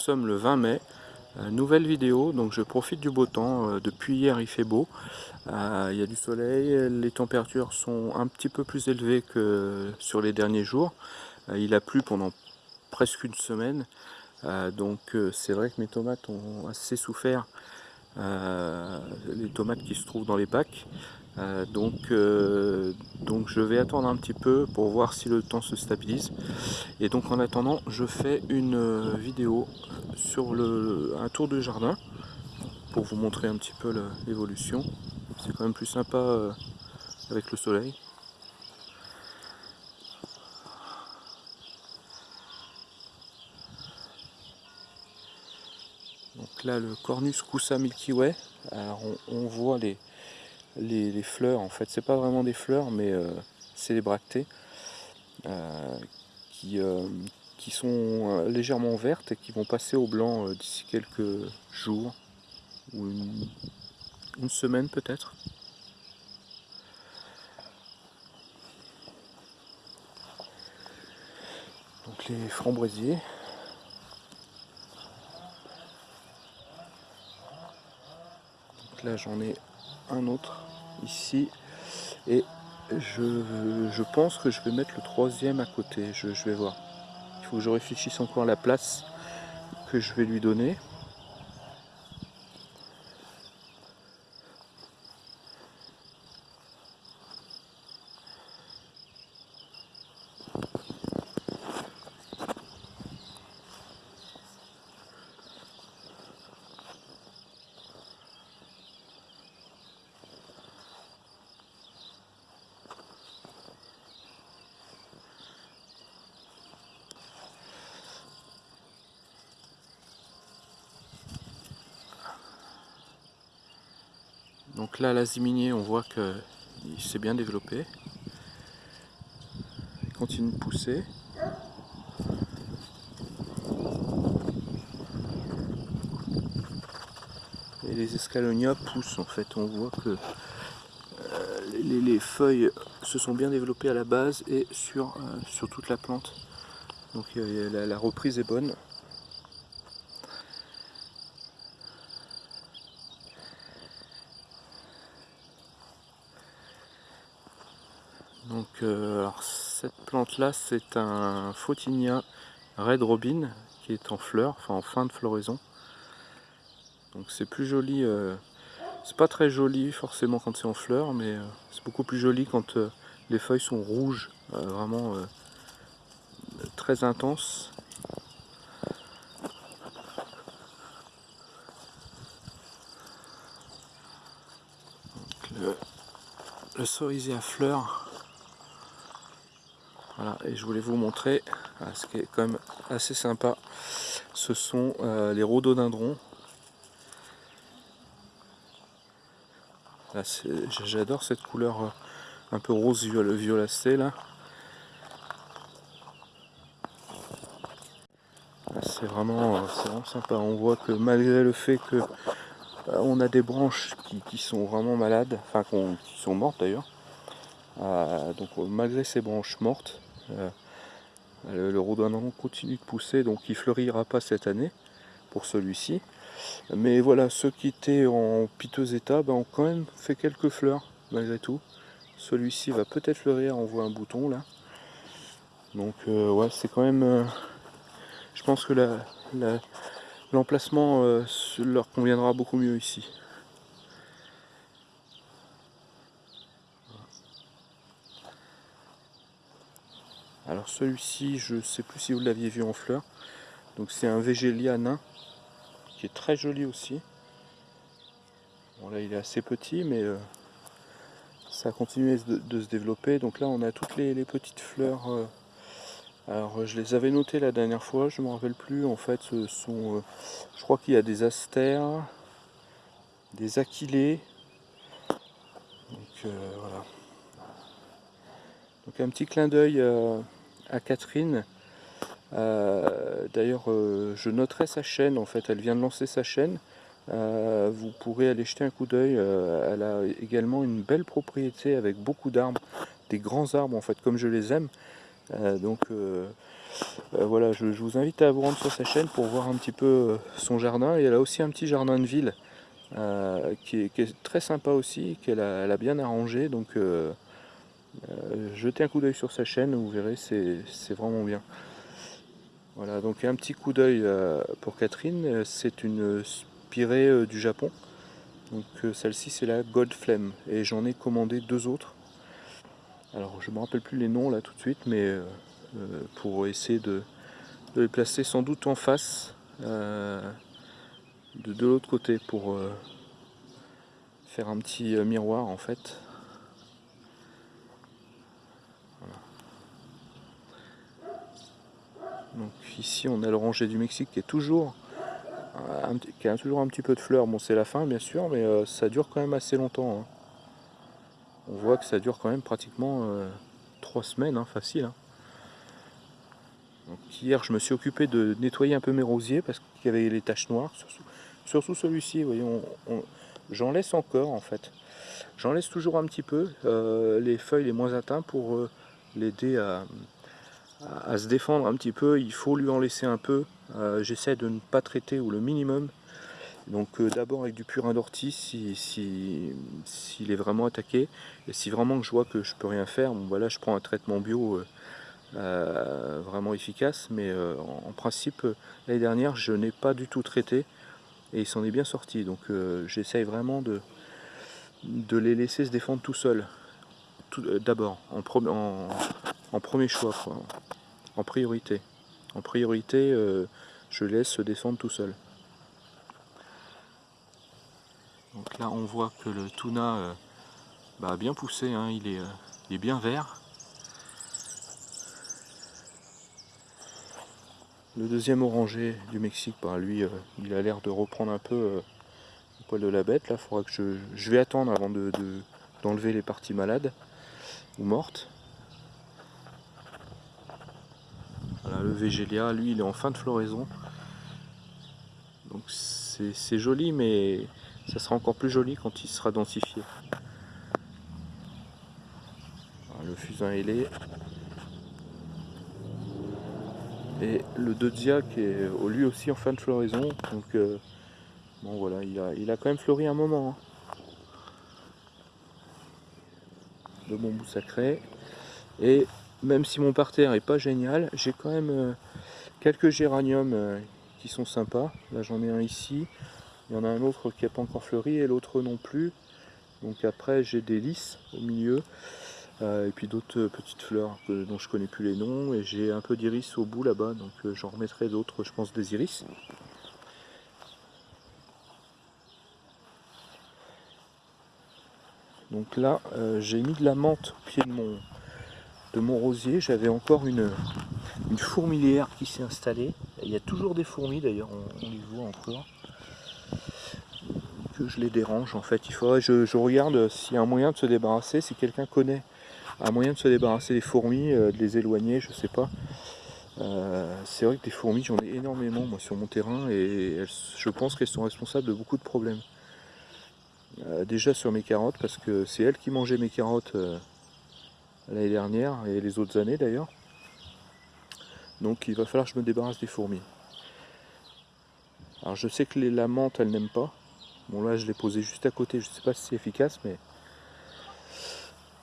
Sommes le 20 mai, euh, nouvelle vidéo, donc je profite du beau temps, euh, depuis hier il fait beau, euh, il y a du soleil, les températures sont un petit peu plus élevées que sur les derniers jours, il a plu pendant presque une semaine, donc c'est vrai que mes tomates ont assez souffert, les tomates qui se trouvent dans les bacs, euh, donc, euh, donc je vais attendre un petit peu pour voir si le temps se stabilise. Et donc en attendant, je fais une euh, vidéo sur un tour de jardin pour vous montrer un petit peu l'évolution. C'est quand même plus sympa avec le soleil. Donc là le Cornus Coussa Milky Way, alors on voit les, les, fleurs, en fait, c'est pas vraiment des fleurs, mais euh, c'est les bractées euh, qui, euh, qui sont légèrement vertes et qui vont passer au blanc d'ici quelques jours ou une, une semaine peut-être. Donc les framboisiers. Donc là j'en ai un autre ici et je, pense que je vais mettre le troisième à côté, je, je vais voir. Il faut que je réfléchisse encore à la place que je vais lui donner. Donc là, la ziminier, on voit qu'il s'est bien développé. Il continue de pousser. Et les escalonia poussent en fait. On voit que euh, les, feuilles se sont bien développées à la base et sur, euh, sur toute la plante. Donc la reprise est bonne. Donc euh, cette là c'est un Photinia Red Robin qui est en fleurs, enfin en fin de floraison. Donc c'est plus joli, euh, c'est pas très joli forcément quand c'est en fleurs, mais euh, c'est beaucoup plus joli quand les feuilles sont rouges, vraiment très intenses. le, le cerisier à fleurs voilà, et je voulais vous montrer ah, ce qui est quand même assez sympa. Ce sont euh, les rhododendrons. J'adore cette couleur euh, un peu rose violacé là. C'est vraiment, euh, vraiment, sympa. On voit que malgré le fait que on a des branches qui, sont vraiment malades, enfin qui sont mortes d'ailleurs. donc malgré ces branches mortes, euh, le, rhododendron continue de pousser, donc il fleurira pas cette année pour celui-ci. Mais voilà, ceux qui étaient en piteux état ben, ont quand même fait quelques fleurs malgré tout. Celui-ci va peut-être fleurir, on voit un bouton là. Donc euh, ouais, c'est quand même... Euh, je pense que l'emplacement leur conviendra beaucoup mieux ici. Alors celui-ci, je ne sais plus si vous l'aviez vu en fleurs. Donc c'est un Végélia nain qui est très joli aussi. Bon là il est assez petit mais euh, ça a continué de, se développer. Donc là on a toutes les, petites fleurs. Euh, alors je les avais notées la dernière fois, je ne me rappelle plus. En fait ce sont, euh, je crois qu'il y a des astères, des aquilées. Donc voilà. Donc un petit clin d'œil Catherine. Euh, d'ailleurs, euh, je noterai sa chaîne, en fait, elle vient de lancer sa chaîne. Euh, vous pourrez aller jeter un coup d'œil. elle a également une belle propriété avec beaucoup d'arbres, des grands arbres en fait, comme je les aime. donc voilà, je, vous invite à vous rendre sur sa chaîne pour voir un petit peu son jardin. Et elle a aussi un petit jardin de ville qui est, très sympa aussi, qu'elle a, bien arrangé. Donc jetez un coup d'œil sur sa chaîne, vous verrez, c'est vraiment bien. Voilà, donc un petit coup d'œil pour Catherine, c'est une spirée du Japon. Donc celle-ci c'est la Gold Flame et j'en ai commandé deux autres. Alors je me rappelle plus les noms là tout de suite, mais euh, euh, pour essayer de, les placer sans doute en face euh, de, l'autre côté pour faire un petit miroir en fait. Ici on a le rangé du Mexique qui est toujours qui a toujours un petit peu de fleurs. Bon c'est la fin bien sûr, mais ça dure quand même assez longtemps. Hein on voit que ça dure quand même pratiquement euh, trois semaines, hein, facile. Hein. hier, je me suis occupé de nettoyer un peu mes rosiers parce qu'il y avait les taches noires. Surtout, celui-ci, j'en laisse encore en fait. J'en laisse toujours un petit peu, euh, les feuilles les moins atteintes pour euh, l'aider à, se défendre un petit peu. Il faut lui en laisser un peu. J'essaie de ne pas traiter ou le minimum donc euh, d'abord avec du purin d'ortie s'il si, est vraiment attaqué. Et si vraiment je vois que je peux rien faire, bon voilà je prends un traitement bio euh, euh, vraiment efficace. Mais en, principe l'année dernière je n'ai pas du tout traité et il s'en est bien sorti. Donc j'essaye vraiment de, de les laisser se défendre tout seul. D'abord, en, en, premier choix, en priorité. Priorité, je laisse se descendre tout seul. Donc là on voit que le tuna euh, bah, a bien poussé, hein. il, est, euh, bien vert. Le deuxième orangé du Mexique, bah, lui euh, il a l'air de reprendre un peu le poil de la bête. Là, faudra que je, vais attendre avant d'enlever de, les parties malades ou mortes. Voilà, le Végélia, lui il est en fin de floraison. Donc c'est joli mais ça sera encore plus joli quand il sera densifié. le fusain ailé. Et le Dodzia qui est lui aussi en fin de floraison. Donc euh, bon voilà, il a, il a, quand même fleuri un moment. Hein. De bon bout sacré. Et même si mon parterre est pas génial, j'ai quand même euh, quelques géraniums euh, qui sont sympas. Là j'en ai un ici. Il y en a un autre qui n'a pas encore fleuri et l'autre non plus. Donc après j'ai des lys au milieu. Euh, et puis d'autres petites fleurs dont je connais plus les noms. Et j'ai un peu d'iris au bout là-bas. Donc j'en remettrai d'autres, je pense, des iris. Donc là, j'ai mis de la menthe au pied de mon, de mon rosier. J'avais encore une, fourmilière qui s'est installée. Il y a toujours des fourmis d'ailleurs, on, les voit encore je les dérange en fait. Il faudrait je, regarde s'il y a un moyen de se débarrasser, si quelqu'un connaît un moyen de se débarrasser des fourmis, euh, de les éloigner, je sais pas. Euh, c'est vrai que des fourmis, j'en ai énormément sur mon terrain et je pense qu'elles sont responsables de beaucoup de problèmes. Euh, déjà sur mes carottes, parce que c'est elles qui mangeaient mes carottes l'année dernière et les autres années d'ailleurs. Donc il va falloir que je me débarrasse des fourmis. Alors je sais que les, la menthe, elle n'aime pas. Bon là je l'ai posé juste à côté, je ne sais pas si c'est efficace mais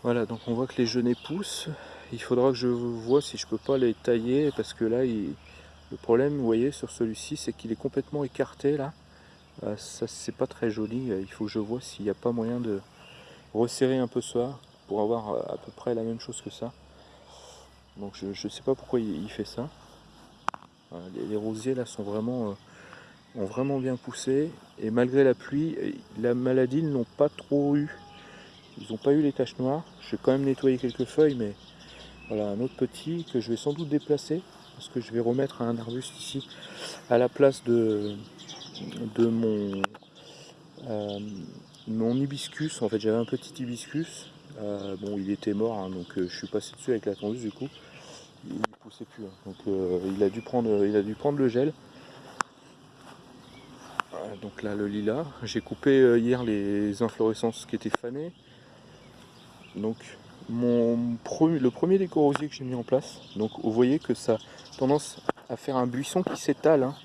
voilà donc on voit que les genêts poussent. Il faudra que je vois si je peux pas les tailler parce que là le problème vous voyez sur celui-ci c'est qu'il est complètement écarté là. Euh, ça c'est pas très joli, il faut que je vois s'il n'y a pas moyen de resserrer un peu ça pour avoir euh, à peu près la même chose que ça. Donc je ne sais pas pourquoi il, fait ça. les, rosiers là sont vraiment... Euh, ont vraiment bien poussé et malgré la pluie, la maladie ils n'ont pas trop eu. Ils n'ont pas eu les taches noires. Je vais quand même nettoyer quelques feuilles, mais voilà un autre petit que je vais sans doute déplacer parce que je vais remettre un arbuste ici à la place de, mon, euh, mon hibiscus. En fait, j'avais un petit hibiscus. Euh, bon, il était mort, hein, donc euh, je suis passé dessus avec la tondeuse du coup. Il poussait plus, hein. donc il a dû prendre, il a dû prendre le gel donc là le lilas. J'ai coupé euh, hier les inflorescences qui étaient fanées. Donc mon le premier déco rosier que j'ai mis en place, donc vous voyez que ça tendance à faire un buisson qui s'étale. Hein.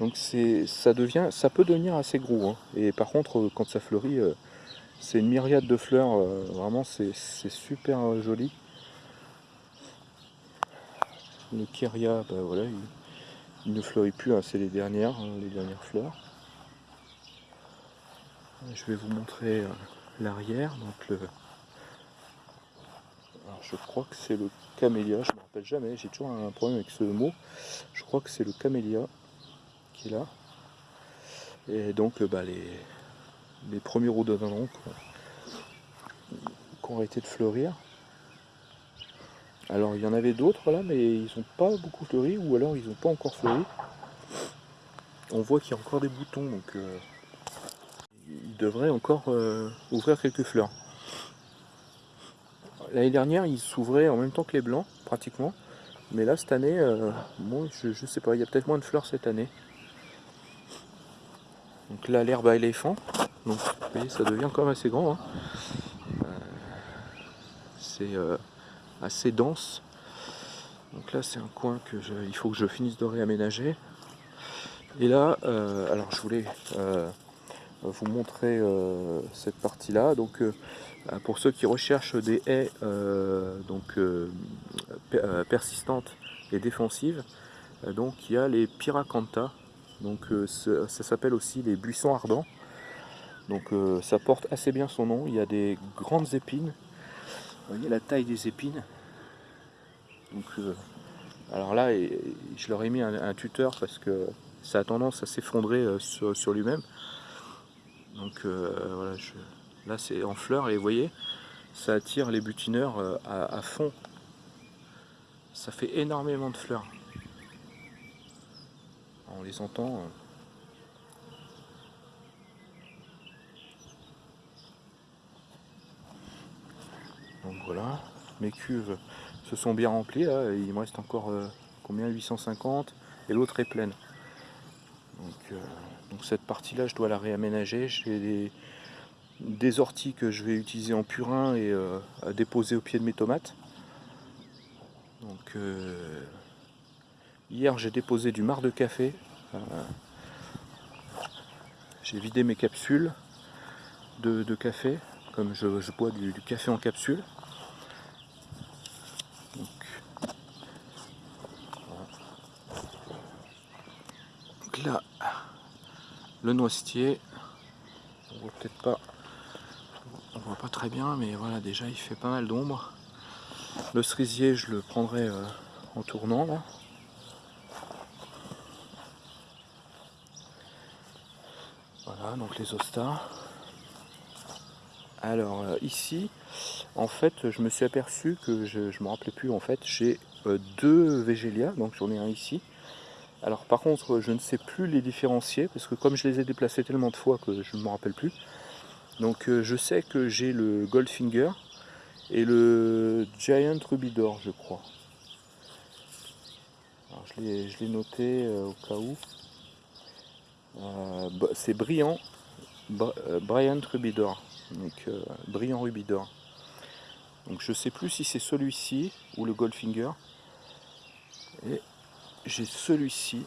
Donc ça devient, ça peut devenir assez gros. Hein. Et par contre, quand ça fleurit, c'est une myriade de fleurs. vraiment, c'est super joli. Le Kyria, bah voilà, il, ne fleurit plus, hein, c'est les dernières, hein, les dernières fleurs. Je vais vous montrer euh, l'arrière. Donc le, je crois que c'est le camélia, je ne me rappelle jamais, j'ai toujours un problème avec ce mot. Je crois que c'est le camélia qui est là. Et donc bah, les, les premiers rhododendrons qui ont arrêté de fleurir. Alors il y en avait d'autres là, mais ils n'ont pas beaucoup fleuri, ou alors ils n'ont pas encore fleuri. On voit qu'il y a encore des boutons, donc euh, ils devraient encore euh, ouvrir quelques fleurs. L'année dernière, ils s'ouvraient en même temps que les blancs, pratiquement. Mais là, cette année, euh, je, ne sais pas, il y a peut-être moins de fleurs cette année. Donc là, l'herbe à éléphant. Donc, vous voyez, ça devient quand même assez grand. Hein. C'est assez dense. Donc là c'est un coin que il faut que je finisse de réaménager. Et là, euh, alors je voulais euh, vous montrer euh, cette partie là. Donc pour ceux qui recherchent des haies donc persistantes et défensives, donc il y a les Piracanta. Donc ça s'appelle aussi les buissons ardents. Donc ça porte assez bien son nom. Il y a des grandes épines vous voyez la taille des épines. Donc, euh, alors là, je leur ai mis un, tuteur parce que ça a tendance à s'effondrer euh, sur, lui-même. Donc euh, voilà, là c'est en fleurs et vous voyez, ça attire les butineurs à, fond. Ça fait énormément de fleurs. On les entend. Donc voilà, mes cuves se sont bien remplies il me reste encore euh, combien? 850 et l'autre est pleine. Euh, donc, cette partie là je dois la réaménager, j'ai des, orties que je vais utiliser en purin et euh, à déposer au pied de mes tomates. Donc hier j'ai déposé du marc de café, j'ai vidé mes capsules de, café, comme je, bois du café en capsule. là, le noisetier, on voit peut-être pas, on voit pas très bien, mais voilà, déjà il fait pas mal d'ombre. Le cerisier, je le prendrai euh, en tournant là. Voilà, donc les ostas. Alors euh, ici, en fait, je me suis aperçu que je, ne me rappelais plus. En fait, j'ai euh, deux végélias, donc j'en ai un ici alors par contre, je ne sais plus les différencier, parce que comme je les ai déplacés tellement de fois que je ne me rappelle plus. Donc euh, je sais que j'ai le Goldfinger et le Giant Rubidor, je crois. Alors je l'ai noté euh, au cas où. Euh, c'est brillant, Bryant Rubidor, donc brillant Rubidor. Donc je sais plus si c'est celui-ci ou le Goldfinger. J'ai celui-ci.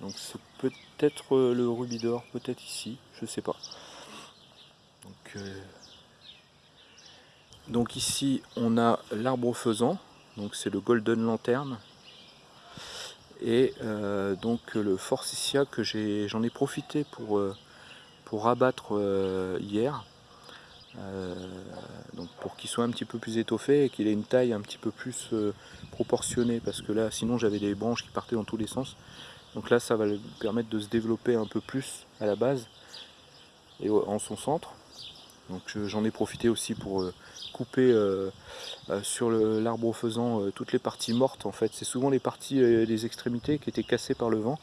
Donc c'est peut-être euh, le rubis d'or, peut-être ici, je sais pas. Donc, euh, donc ici on a l'arbre faisant, donc c'est le Golden Lantern. Et euh, donc le Forsythia que j'en ai, profité pour, pour abattre hier. Euh, donc pour qu'il soit un petit peu plus étoffé et qu'il ait une taille un petit peu plus euh, proportionnée parce que là sinon j'avais des branches qui partaient dans tous les sens. Donc là ça va lui permettre de se développer un peu plus à la base et en son centre. Donc j'en ai profité aussi pour euh, couper sur l'arbre faisant toutes les parties mortes en fait. C'est souvent les parties des extrémités qui étaient cassées par le vent.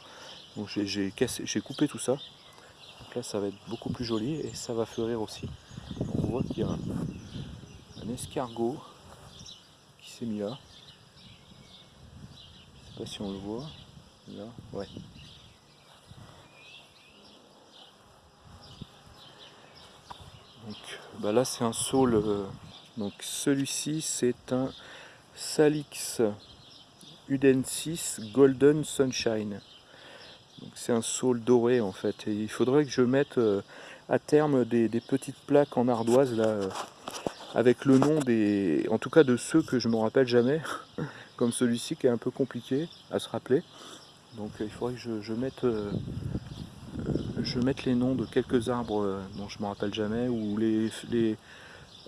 Donc j'ai coupé tout ça. Donc là ça va être beaucoup plus joli et ça va fleurir aussi on voit qu'il y a un, escargot qui s'est mis là. Je sais pas si on le voit. Là, ouais. Donc bah là c'est un saule. Euh, donc celui-ci c'est un Salix Uden 6 Golden Sunshine. C'est un saule doré en fait. Et il faudrait que je mette euh, à terme des, petites plaques en ardoise là, euh, avec le nom des. En tout cas de ceux que je me rappelle jamais, comme celui-ci qui est un peu compliqué à se rappeler. Donc il faudrait que je, mette. je mette les noms de quelques arbres dont je me rappelle jamais, ou les, les,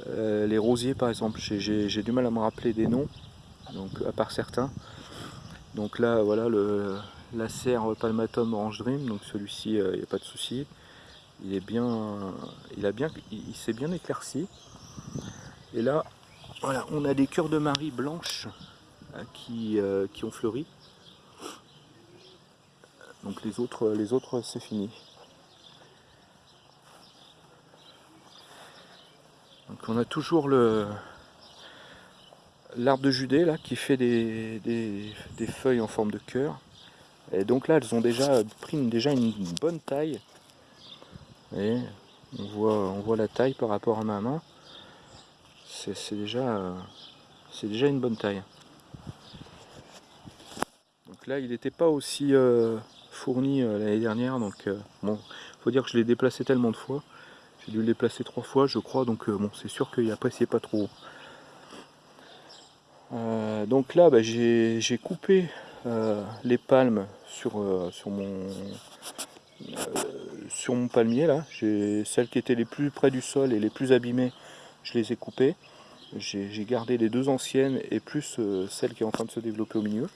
les rosiers par exemple, j'ai du mal à me rappeler des noms, donc à part certains. Donc là, voilà, le, la serre Palmatum Orange Dream, donc celui-ci, il n'y a pas de souci. Il est bien, il a bien, il, s'est bien éclairci. Et là, voilà, on a des cœurs de Marie blanches euh, qui, euh, qui ont fleuri. Donc les autres, les autres c'est fini. Donc on a toujours l'arbre de Judée là qui fait des, feuilles en forme de cœur. Et donc là elles ont déjà pris déjà une bonne taille. On voit, la taille par rapport à ma main. C'est déjà, c'est déjà une bonne taille. Donc là il n'était pas aussi euh, fourni euh, l'année dernière. Donc euh, bon, faut dire que je l'ai déplacé tellement de fois. J'ai dû le déplacer trois fois je crois. Donc bon c'est sûr qu'il appréciait pas trop. Euh, donc là, bah, j'ai coupé euh, les palmes euh, sur, mon, sur mon palmier. là. Celles qui étaient les plus près du sol et les plus abîmées, je les ai coupées. J'ai gardé les deux anciennes et plus celle qui est en train de se développer au milieu.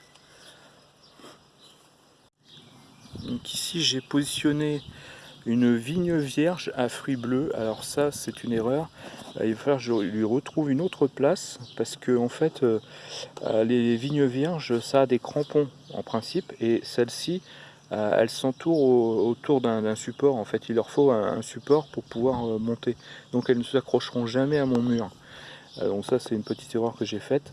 Donc ici, j'ai positionné une vigne vierge à fruits bleus. Alors ça, c'est une erreur. Euh, il va falloir que je lui retrouve une autre place parce que en fait, euh, euh, les vignes vierges, ça a des crampons en principe et celle-ci, elle s'entoure autour d'un support. En fait, il leur faut un, support pour pouvoir monter. Donc elles ne s'accrocheront jamais à mon mur. donc ça, c'est une petite erreur que j'ai faite.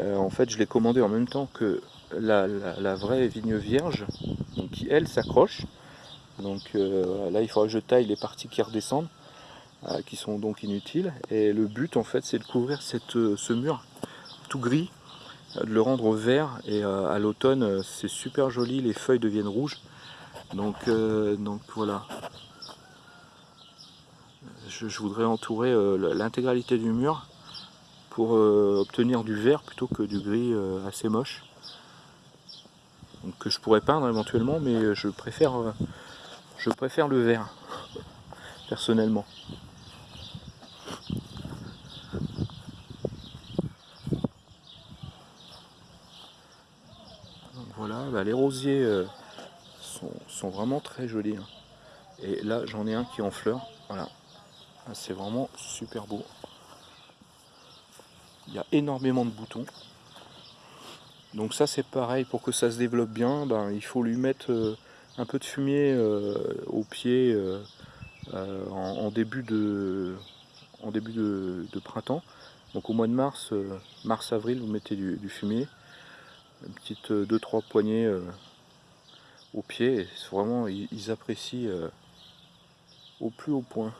en fait, je l'ai commandé en même temps que la, vraie vigne vierge, qui elle s'accroche. Donc euh, là, il faudra que je taille les parties qui redescendent, euh, qui sont donc inutiles. Et le but, en fait, c'est de couvrir euh, ce mur tout gris, de le rendre vert. Et à l'automne, c'est super joli, les feuilles deviennent rouges. Donc, donc voilà. Je, voudrais entourer l'intégralité du mur pour obtenir du vert plutôt que du gris assez moche. Que je pourrais peindre éventuellement, mais je préfère je préfère le vert, personnellement. voilà, euh, sont, vraiment très jolis. Hein. Et là, j'en ai un qui est en fleurs. Voilà, ah, c'est vraiment super beau. Il y a énormément de boutons. Donc ça c'est pareil, pour que ça se développe bien, ben, il faut lui mettre euh, un peu de fumier euh, au pied en, début de, en début de, printemps. Donc au mois de mars, mars-avril, vous mettez du, fumier, une petite 2-3 poignées au pied. Vraiment, ils, apprécient au plus haut point.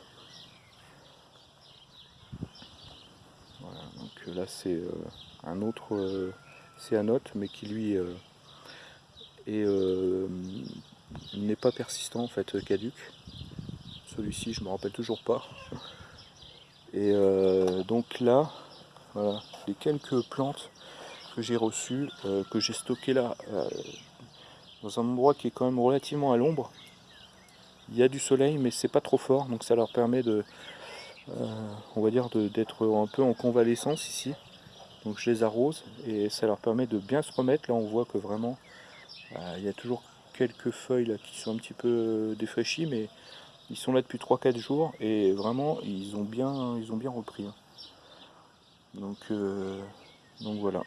Voilà, donc là c'est un autre céanote, mais qui lui est n'est pas persistant en fait, caduc. Celui-ci, je me rappelle toujours pas. Et euh, donc là, voilà, les quelques plantes que j'ai reçues, euh, que j'ai stockées là, euh, dans un endroit qui est quand même relativement à l'ombre. Il y a du soleil, mais c'est pas trop fort, donc ça leur permet de, on va dire, d'être un peu en convalescence ici. Donc je les arrose et ça leur permet de bien se remettre. Là, on voit que vraiment, il y a toujours quelques feuilles là qui sont un petit peu euh, défraîchies, mais ils sont là depuis 3-4 jours et vraiment ils ont bien, ils ont bien repris. Hein. Donc, euh, donc voilà.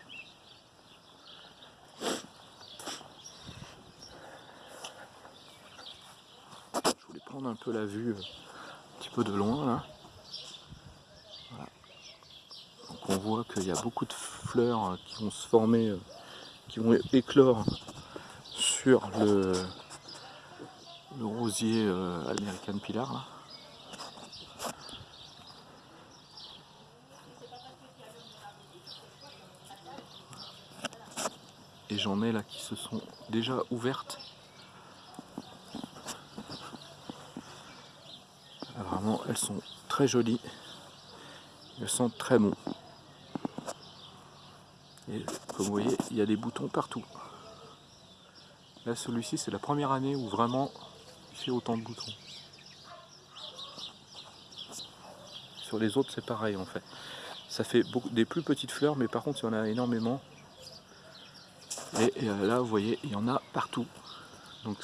Un peu la vue euh, un petit peu de loin là. Donc on voit qu'il y a beaucoup de fleurs qui vont se former, qui vont éclore sur le, rosier euh, American Pilar. Et j'en ai là qui se sont déjà ouvertes. Elles sont très jolies. Elles sentent très bon. Et comme vous voyez, il y a des boutons partout. Là, celui-ci, c'est la première année où vraiment il fait autant de boutons. Sur les autres, c'est pareil en fait. Ça fait beaucoup, des plus petites fleurs, mais par contre, il y en a énormément. Et, euh, là, vous voyez, il y en a partout. Donc,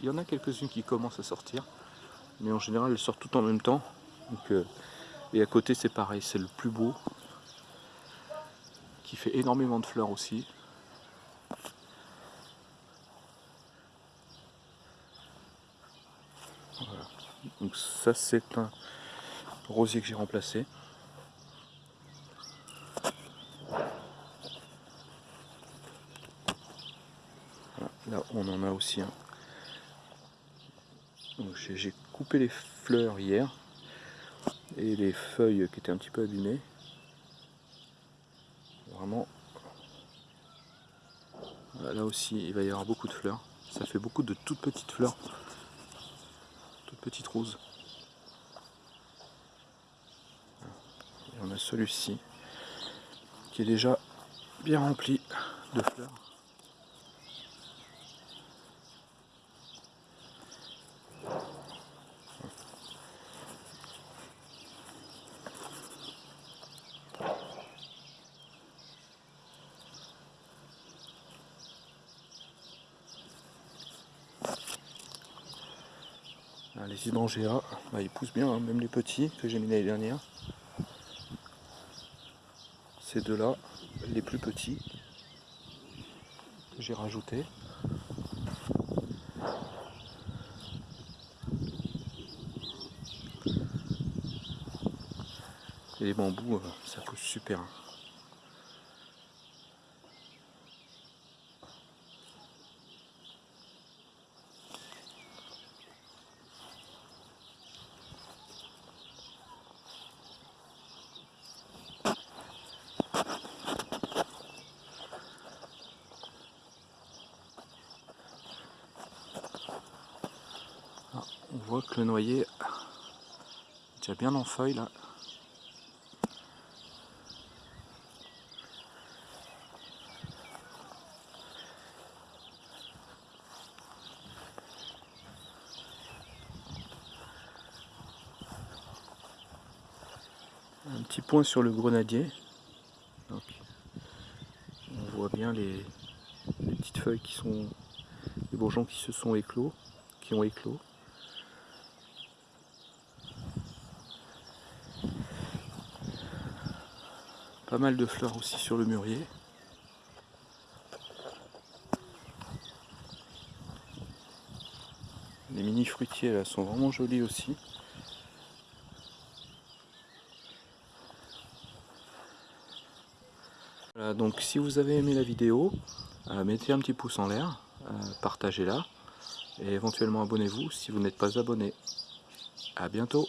il y en a quelques-unes qui commencent à sortir. Mais en général, elles sortent toutes en même temps. Donc, euh, et à côté, c'est pareil, c'est le plus beau. Qui fait énormément de fleurs aussi. Donc ça c'est un rosier que j'ai remplacé. là on en a aussi un. J'ai les fleurs hier et les feuilles qui étaient un petit peu abîmées. Vraiment, là aussi il va y avoir beaucoup de fleurs. Ça fait beaucoup de toutes petites fleurs petite rose. Et on a celui-ci qui est déjà bien rempli de fleurs. Les hydrangea, bah, ils poussent bien, hein, même les petits que j'ai mis l'année dernière. Ces deux-là, les plus petits, que j'ai rajoutés. Et les bambous, euh, ça pousse super. Hein. on voit le noyer déjà bien en feuille là. Un petit point sur le grenadier. on voit bien les petites feuilles qui sont, les bourgeons qui se sont éclos, qui ont éclos. Pas mal de fleurs aussi sur le mûrier. Les mini fruitiers là sont vraiment jolis aussi. Voilà, donc si vous avez aimé la vidéo, euh, mettez un petit pouce en l'air, euh, partagez-la et éventuellement abonnez-vous si vous n'êtes pas abonné. A bientôt